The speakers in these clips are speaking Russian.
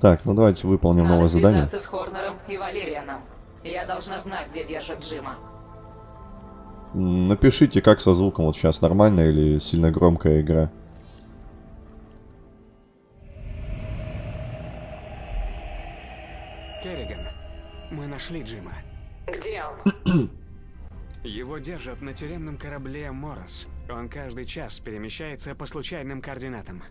Так, ну давайте выполним Надо новое задание. с Хорнером и Валерианом. Я должна знать, где держат Джима. Напишите, как со звуком вот сейчас, нормально или сильно громкая игра. Керриган, мы нашли Джима. Где он? Его держат на тюремном корабле Морос. Он каждый час перемещается по случайным координатам.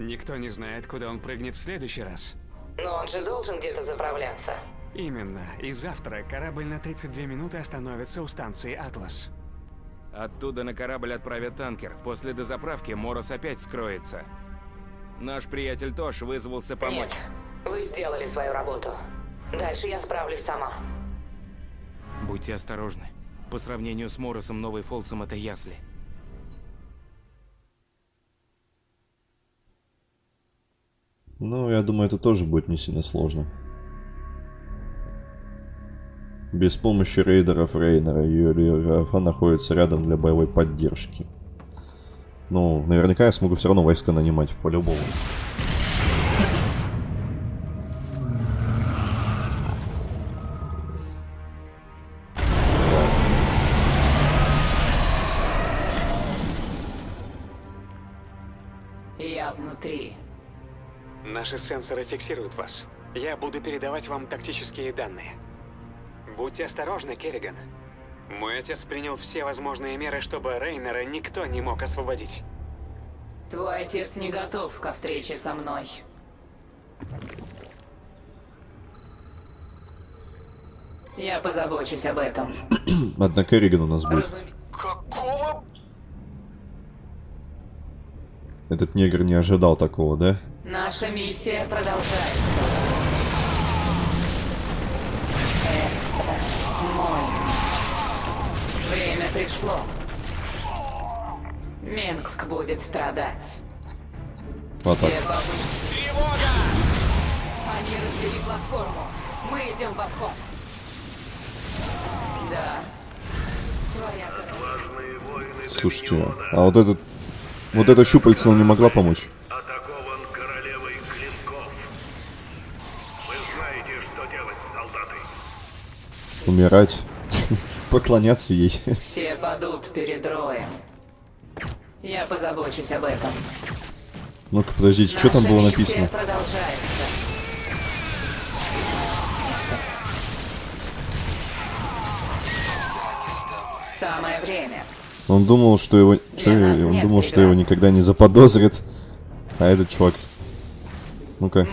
Никто не знает, куда он прыгнет в следующий раз. Но он же должен где-то заправляться. Именно. И завтра корабль на 32 минуты остановится у станции Атлас. Оттуда на корабль отправят танкер. После дозаправки Морос опять скроется. Наш приятель Тош вызвался помочь. Нет, вы сделали свою работу. Дальше я справлюсь сама. Будьте осторожны. По сравнению с Моросом, Новый Фолсом это ясли. Ну, я думаю, это тоже будет не сильно сложно. Без помощи рейдеров Рейнера ЮРФА находится рядом для боевой поддержки. Ну, наверняка я смогу все равно войска нанимать, по-любому. Наши сенсоры фиксируют вас. Я буду передавать вам тактические данные. Будьте осторожны, Керриган. Мой отец принял все возможные меры, чтобы Рейнера никто не мог освободить. Твой отец не готов ко встрече со мной. Я позабочусь об этом. Одна Керриган у нас будет. Разуме- Какого? Этот негр не ожидал такого, да? Наша миссия продолжается. Это мой. Время пришло. Менгск будет страдать. Вот так. Все бабы. Они развели платформу. Мы идем в обход. Да. Слушайте, а вот этот... Вот эта щупальца нам не могла помочь? Умирать. Поклоняться ей. Все падут перед роем. Я позабочусь об этом. Ну-ка, подождите, что там было написано? Самое время. Он думал, что его... Чё, нас он думал, что его никогда не заподозрит. А этот чувак... Ну-ка,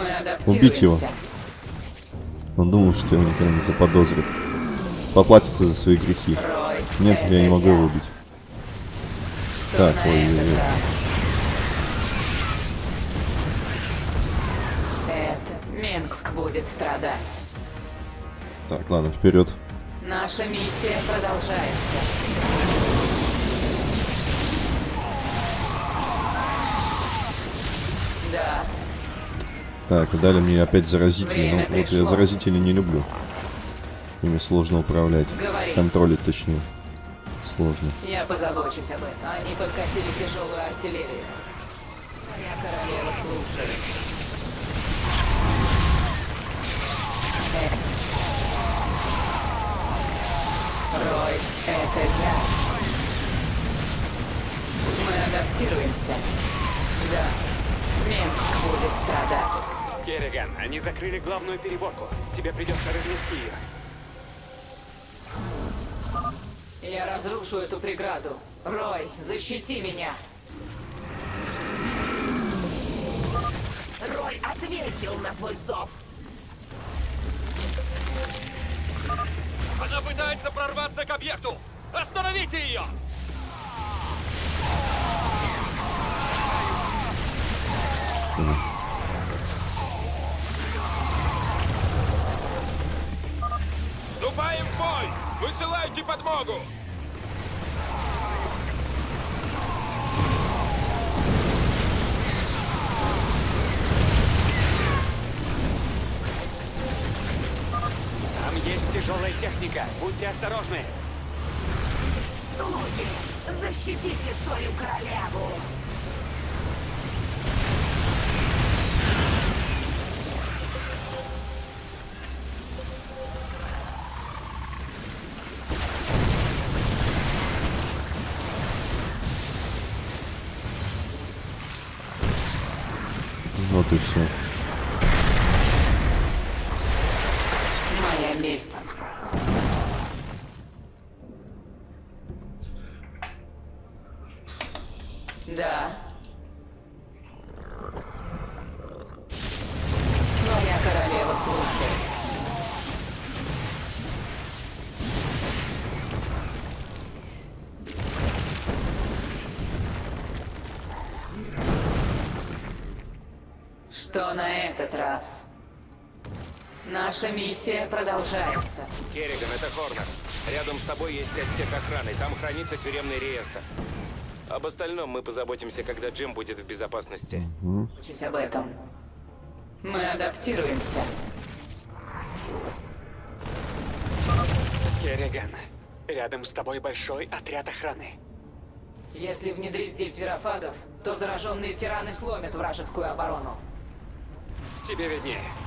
убить его. Он думал, что его никогда не заподозрит. Поплатится за свои грехи. Нет, я не могу его убить. Так, ой, ой, ой. Менгск будет страдать. Так, ладно, вперед. Наша миссия продолжается. Да, Так, дали мне опять заразители. Время Ну, вот я пришло. заразителей не люблю. Ими сложно управлять. Говори. Контролить, точнее. Сложно. я позабочусь об этом. Они подкатили тяжелую артиллерию. Моя королева слушает. Рой, это я. Мы адаптируемся. Да, Менск будет страдать. Керриган, они закрыли главную переборку. Тебе придется разнести ее. Я разрушу эту преграду. Рой, защити меня. Рой ответил на твой зов. Она пытается прорваться к объекту! Остановите ее! Вступаем в бой! Высылайте подмогу! техника. Будьте осторожны. Слуги, защитите свою королеву. Ну вот и все. Моя месть Что на этот раз? Наша миссия продолжается. Керриган, это Хорнер. Рядом с тобой есть отсек охраны. Там хранится тюремный реестр. Об остальном мы позаботимся, когда Джим будет в безопасности. Учись об этом. Мы адаптируемся. Керриган, рядом с тобой большой отряд охраны. Если внедрить здесь верофагов, то зараженные тираны сломят вражескую оборону. Тебе виднее.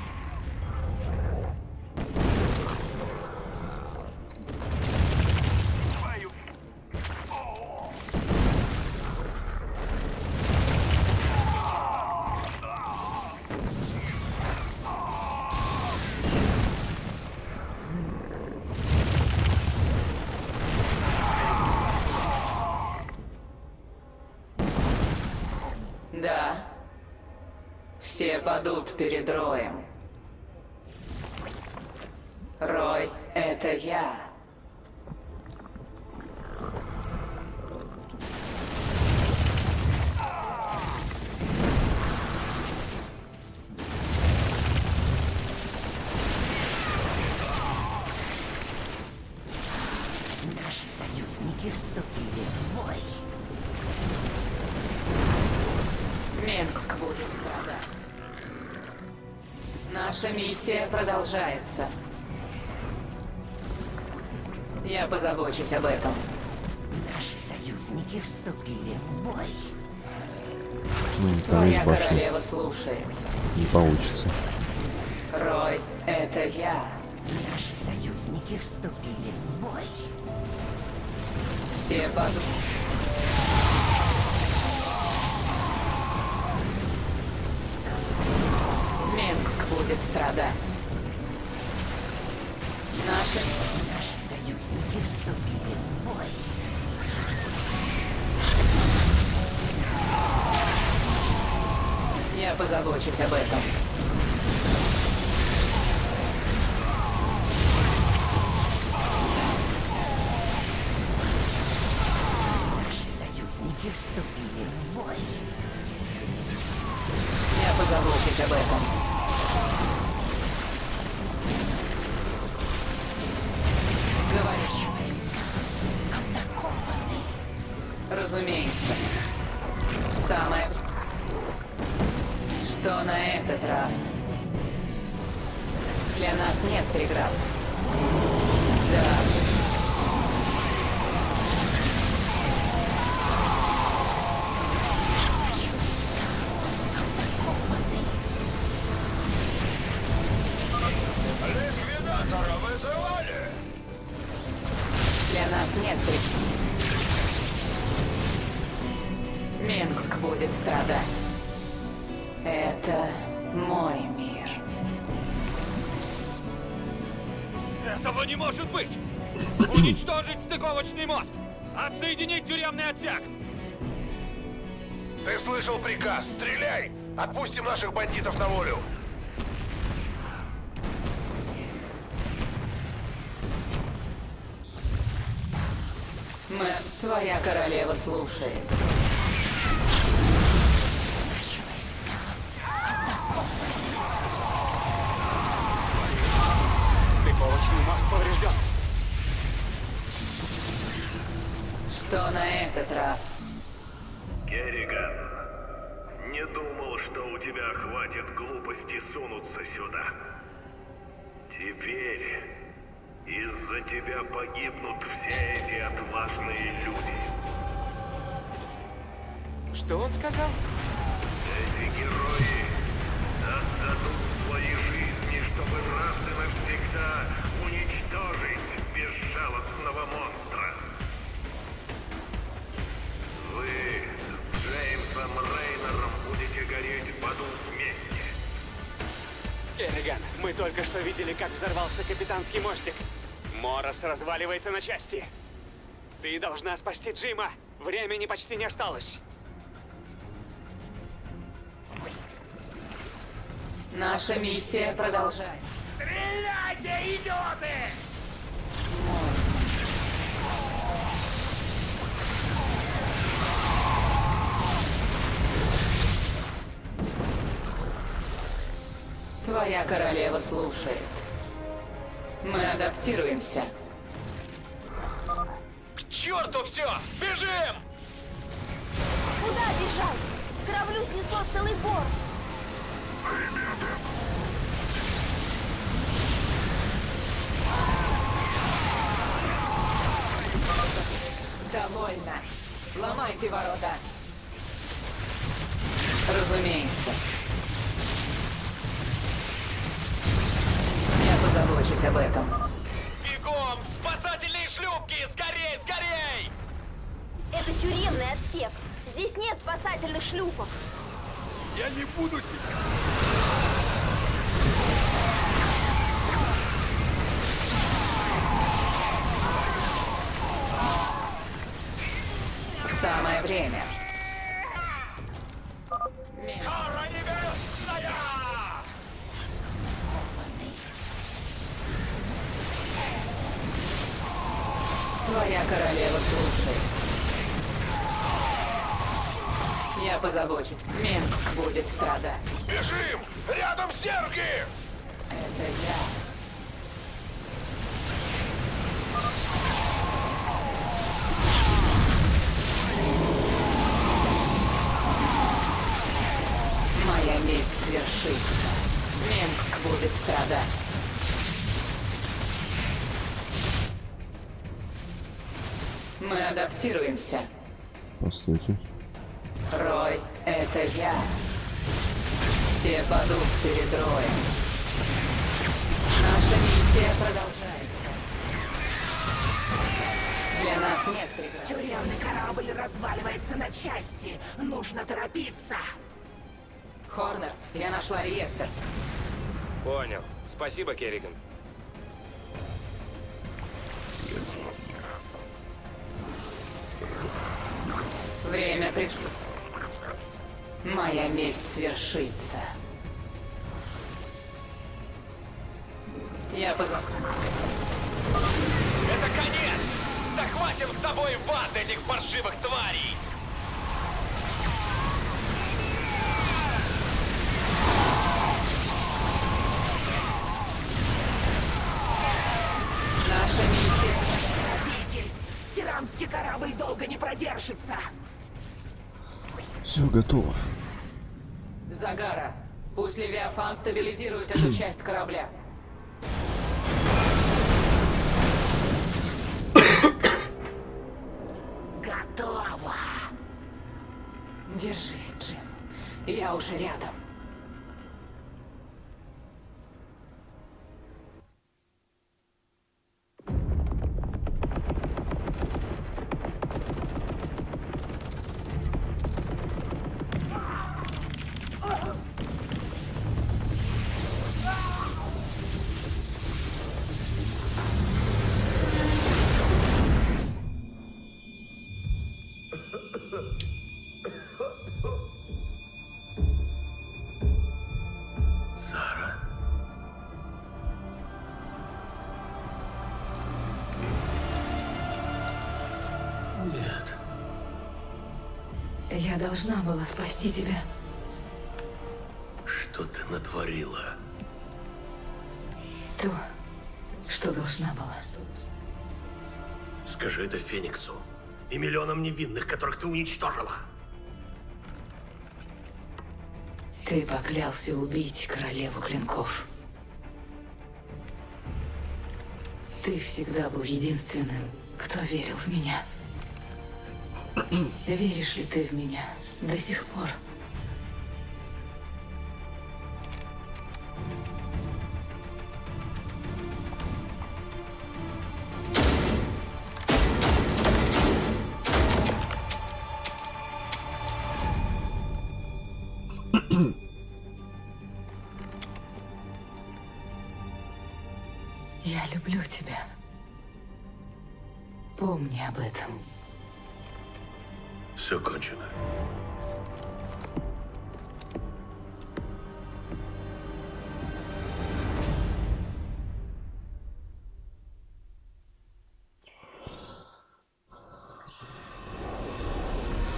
Перед Роем. Рой, это я. Наши союзники вступили в бой. Минск будет. Наша миссия продолжается. Я позабочусь об этом. Наши союзники вступили в бой. Ну, там есть Твоя башня. королева слушает. Не получится. Рой, это я. Наши союзники вступили в бой. Все падут. Страдать. Наши... Наши союзники вступили в бой. Я позабочусь об этом. Нас нет преград. Минск будет страдать. Это мой мир. Этого не может быть! Уничтожить стыковочный мост! Отсоединить тюремный отсек! Ты слышал приказ? Стреляй! Отпустим наших бандитов на волю! Твоя королева слушает. Стыковочный мост поврежден. Что на этот раз? Керриган, не думал, что у тебя хватит глупости сунуться сюда. Теперь из-за тебя погибнут все эти отважные люди. Что он сказал? Эти герои отдадут свои жизни, чтобы раз и навсегда уничтожить безжалостного монстра. Вы с Джеймсом Рейнером будете гореть в аду вместе. Керриган, мы только что видели, как взорвался капитанский мостик. Морос разваливается на части. Ты должна спасти Джима. Времени почти не осталось. Наша миссия продолжать. Стреляйте, идиоты! Твоя королева слушает. Мы адаптируемся. К черту все! Бежим! Куда бежать? Кораблю снесло целый борт. Довольно. Ломайте ворота. Разумеется. Я позабочусь об этом. Бегом! Спасательные шлюпки! Скорей, скорей! Это тюремный отсек. Здесь нет спасательных шлюпок. Я не буду себя... Самое время. Мы адаптируемся. Постойте. Рой, это я. Все падут перед Роем. Наша миссия продолжается. Для нас нет преград. Тюремный корабль разваливается на части. Нужно торопиться. Хорнер, я нашла реестр. Понял. Спасибо, Керриган. Время пришло. Моя месть свершится. Я позов... Это конец! Захватим с собой в ад этих паршивых тварей! Наша миссия... Торопитесь. Тиранский корабль долго не продержится. Все готово. Загара. Пусть Левиафан стабилизирует эту часть корабля. Готово. Держись, Джим. Я уже рядом. Должна была спасти тебя. Что ты натворила? То, что должна была. Скажи это Фениксу и миллионам невинных, которых ты уничтожила. Ты поклялся убить королеву клинков. Ты всегда был единственным, кто верил в меня. Веришь ли ты в меня до сих пор? Я люблю тебя. Помни об этом. Все кончено.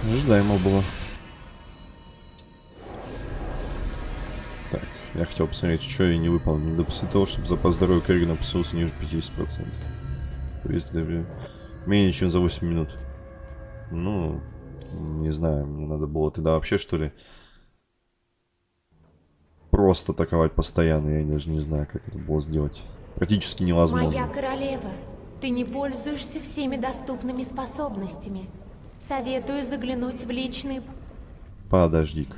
Ожидаемо было. Так, я хотел посмотреть, что я не выполнил. Не допустить того, чтобы запас здоровья Керригана опустился ниже 50%. Повесить время. Менее чем за 8 минут. Ну, не знаю, мне надо было тогда вообще, что ли, просто атаковать постоянно. Я даже не знаю, как это было сделать. Практически невозможно. Моя королева, ты не пользуешься всеми доступными способностями. Советую заглянуть в личный... Подожди-ка.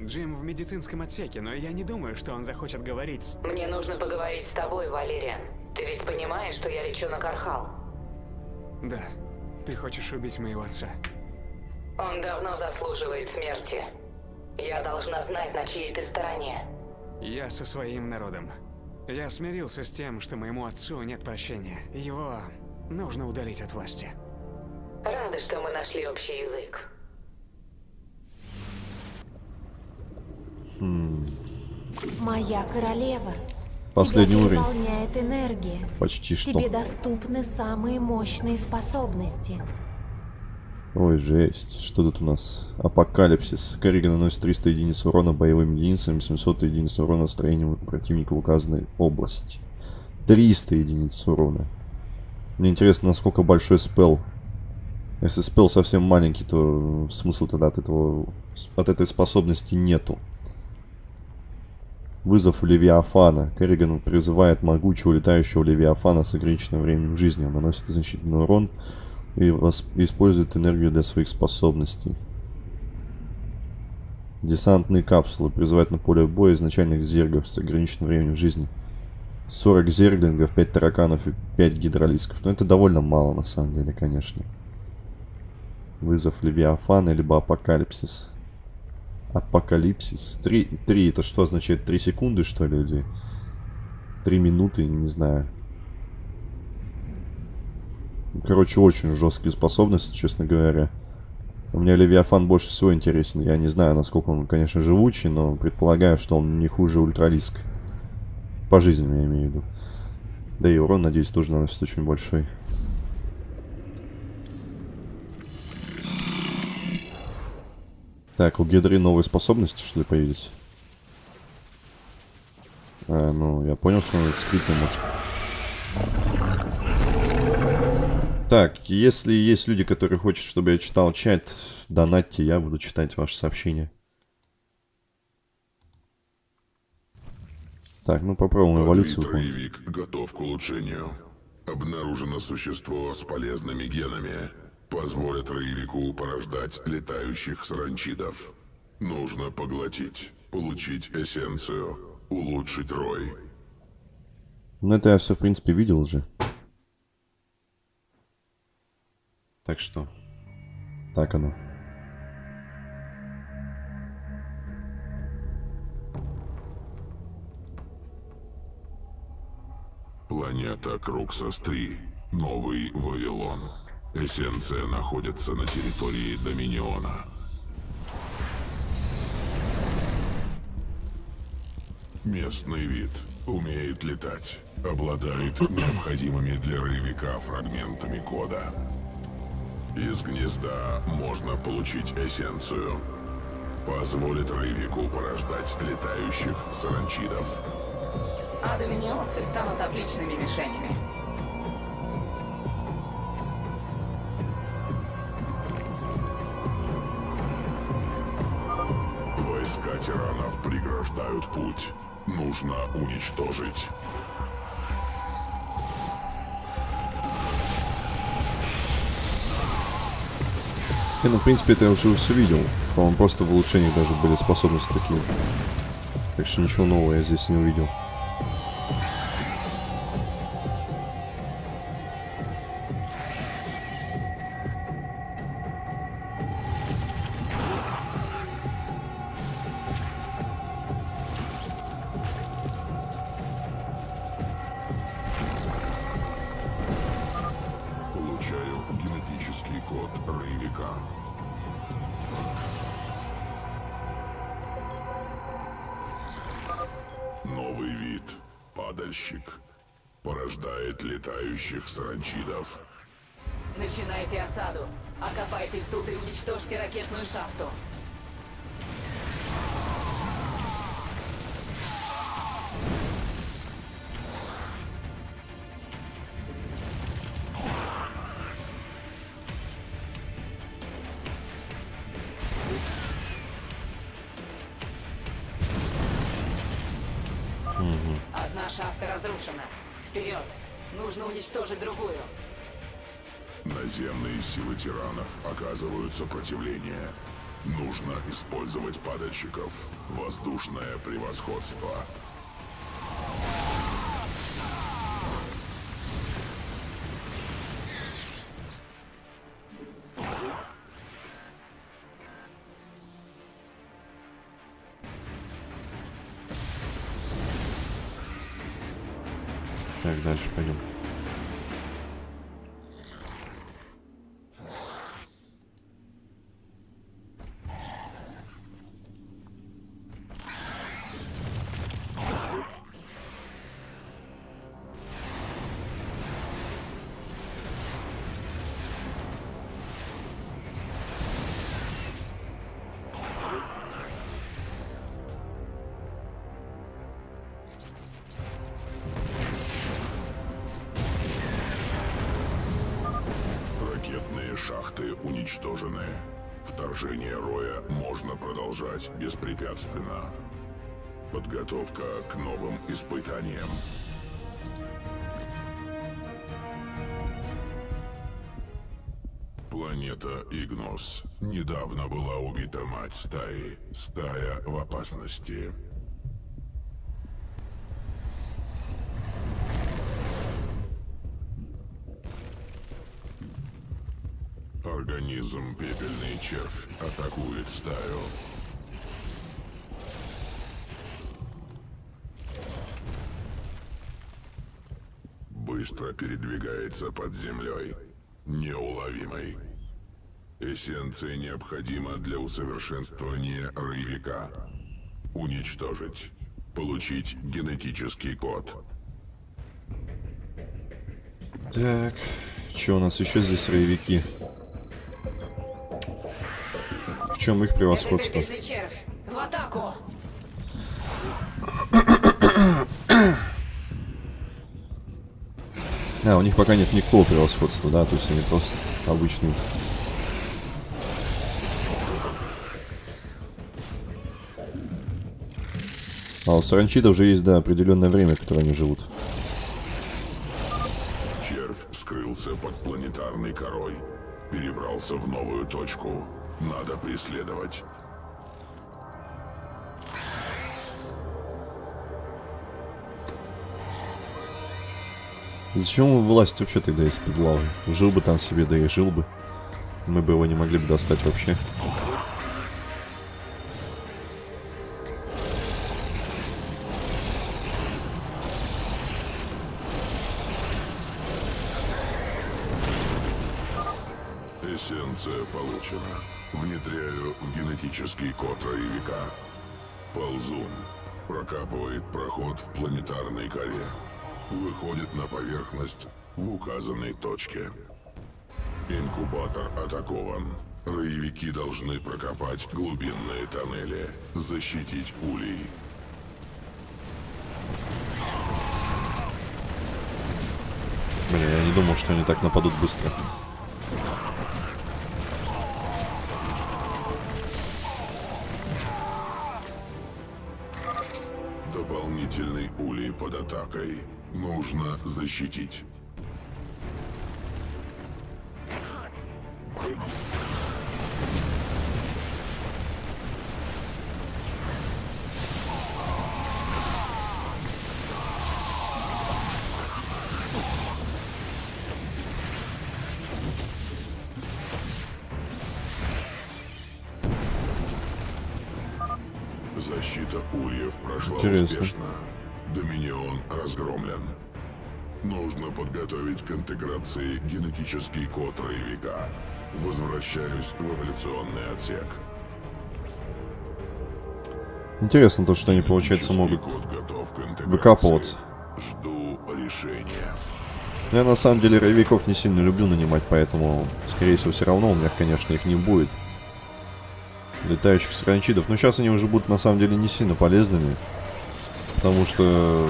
Джим в медицинском отсеке, но я не думаю, что он захочет говорить. Мне нужно поговорить с тобой, Валериан. Ты ведь понимаешь, что я лечу на Кархал? Да, ты хочешь убить моего отца. Он давно заслуживает смерти. Я должна знать, на чьей ты стороне. Я со своим народом. Я смирился с тем, что моему отцу нет прощения. Его нужно удалить от власти. Рада, что мы нашли общий язык. Моя королева. Последний Тебя уровень. энергия. Почти что. Тебе доступны самые мощные способности. Ой, жесть. Что тут у нас? Апокалипсис. Керриган наносит 300 единиц урона боевым единицам, 700 единиц урона строением противника в указанной области. 300 единиц урона. Мне интересно, насколько большой спел. Если спел совсем маленький, то смысла тогда от, этого, от этой способности нету. Вызов Левиафана. Керриган призывает могучего летающего Левиафана с ограниченным временем жизни. Он наносит значительный урон и использует энергию для своих способностей. Десантные капсулы призывают на поле боя изначальных зергов с ограниченным временем жизни. 40 зерглингов, 5 тараканов и 5 гидролисков. Но это довольно мало на самом деле, конечно. Вызов Левиафана либо Апокалипсис. Апокалипсис. 3, 3 это что означает? 3 секунды что ли? Или 3 минуты? Не знаю. Короче, очень жесткие способности, честно говоря. У меня Левиафан больше всего интересен. Я не знаю, насколько он, конечно, живучий, но предполагаю, что он не хуже Ультралиск. По жизни я имею в виду. Да и урон, надеюсь, тоже наносит очень большой. Так, у Гидры новые способности, что ли, появились? А, ну, я понял, что он скрипно может Так, если есть люди, которые хотят, чтобы я читал чат, донатьте, я буду читать ваши сообщения. Так, ну попробуем эволюцию. Троевик готов к улучшению. Обнаружено существо с полезными генами. Позволит роевику порождать летающих саранчидов. Нужно поглотить, получить эссенцию, улучшить рой. Ну это я все, в принципе, видел уже. Так что, так оно. Планета Круксос-3. Новый Вавилон. Эссенция находится на территории Доминиона. Местный вид. Умеет летать. Обладает необходимыми для роевика фрагментами кода. Из гнезда можно получить эссенцию. Позволит роевику порождать летающих саранчидов. А доминионцы станут отличными мишенями. Путь. Нужно уничтожить. Не, ну, в принципе, это я уже все видел. По-моему, просто в улучшениях даже были способности такие. Так что ничего нового я здесь не увидел. Рейвика. Новый вид – падальщик. Порождает летающих саранчидов. Начинайте осаду. Окопайтесь тут и уничтожьте ракетную шахту. Силы тиранов оказывают сопротивление. Нужно использовать падальщиков. Воздушное превосходство. Так, дальше пойдем. Уничтожены. Вторжение Роя можно продолжать беспрепятственно. Подготовка к новым испытаниям. Планета Игнос. Недавно была убита мать стаи. Стая в опасности. Организм Пепельный Червь атакует стаю. Быстро передвигается под землей. Неуловимый. Эссенция необходима для усовершенствования роевика. Уничтожить. Получить генетический код. Так, что у нас еще здесь роевики? Чем их превосходство? А, у них пока нет никакого превосходства, да, то есть они просто обычные. А у саранчида уже есть, да, определенное время, которое они живут. Червь скрылся под планетарной корой. Перебрался в новую точку. Надо преследовать. Зачем власть вообще тогда из-под лавы? Жил бы там себе, да и жил бы. Мы бы его не могли бы достать вообще. Эссенция получена. Внедряю в генетический код роевика. Ползун. Прокапывает проход в планетарной коре. Выходит на поверхность в указанной точке. Инкубатор атакован. Роевики должны прокопать глубинные тоннели, защитить улей. Блин, я не думал, что они так нападут быстро. Дополнительный улей под атакой. Нужно защитить. Интересно. успешно. Доминион разгромлен. Нужно подготовить к интеграции генетический код роевика. Возвращаюсь в эволюционный отсек. Интересно то, что они, получается, могут выкапываться. Жду решения. Я на самом деле роевиков не сильно люблю нанимать, поэтому, скорее всего, все равно у меня, конечно, их не будет. Летающих саранчидов. Но сейчас они уже будут, на самом деле, не сильно полезными. Потому что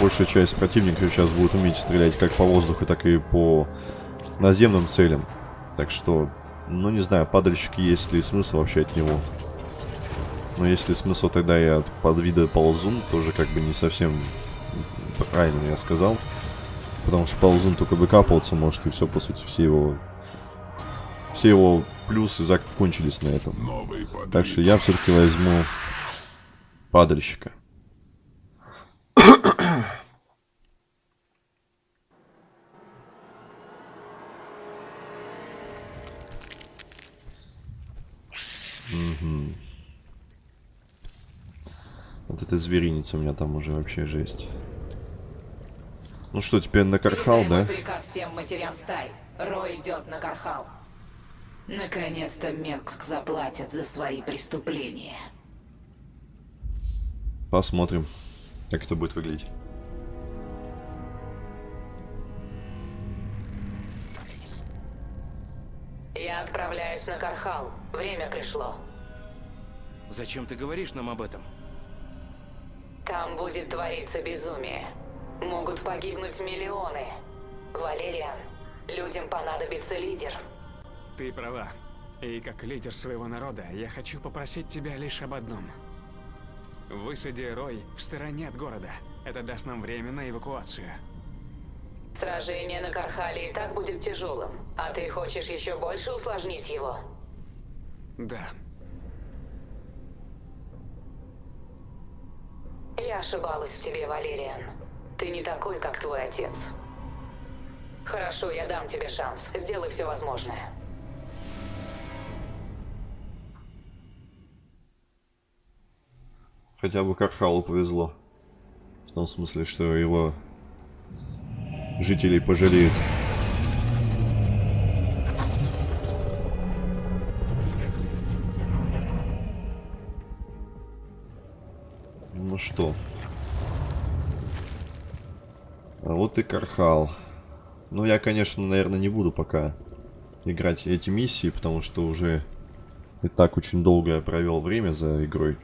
большая часть противников сейчас будет уметь стрелять как по воздуху, так и по наземным целям. Так что, ну не знаю, падальщики есть ли смысл вообще от него. Но если смысл, тогда и от подвида ползун, тоже как бы не совсем правильно я сказал. Потому что ползун только выкапываться может, и все, по сути, все его... Все его плюсы закончились на этом. Так что я все-таки возьму падальщика. Вот эта звериница у меня там уже вообще жесть. Ну что, теперь на Кархал, да? приказ всем матерям стай. Рой идет на Кархал. Наконец-то Менгск заплатит за свои преступления. Посмотрим, как это будет выглядеть. Я отправляюсь на Кархал. Время пришло. Зачем ты говоришь нам об этом? Там будет твориться безумие. Могут погибнуть миллионы. Валериан, людям понадобится лидер. Ты права. И как лидер своего народа, я хочу попросить тебя лишь об одном. Высади Рой в стороне от города. Это даст нам время на эвакуацию. Сражение на Кархале и так будет тяжелым. А ты хочешь еще больше усложнить его? Да. Я ошибалась в тебе, Валериан. Ты не такой, как твой отец. Хорошо, я дам тебе шанс. Сделай все возможное. Хотя бы Кархалу повезло. В том смысле, что его жителей пожалеют. Что. А вот и Кархал. Ну, я, конечно, наверное, не буду пока играть эти миссии, потому что уже и так очень долго провел время за игрой.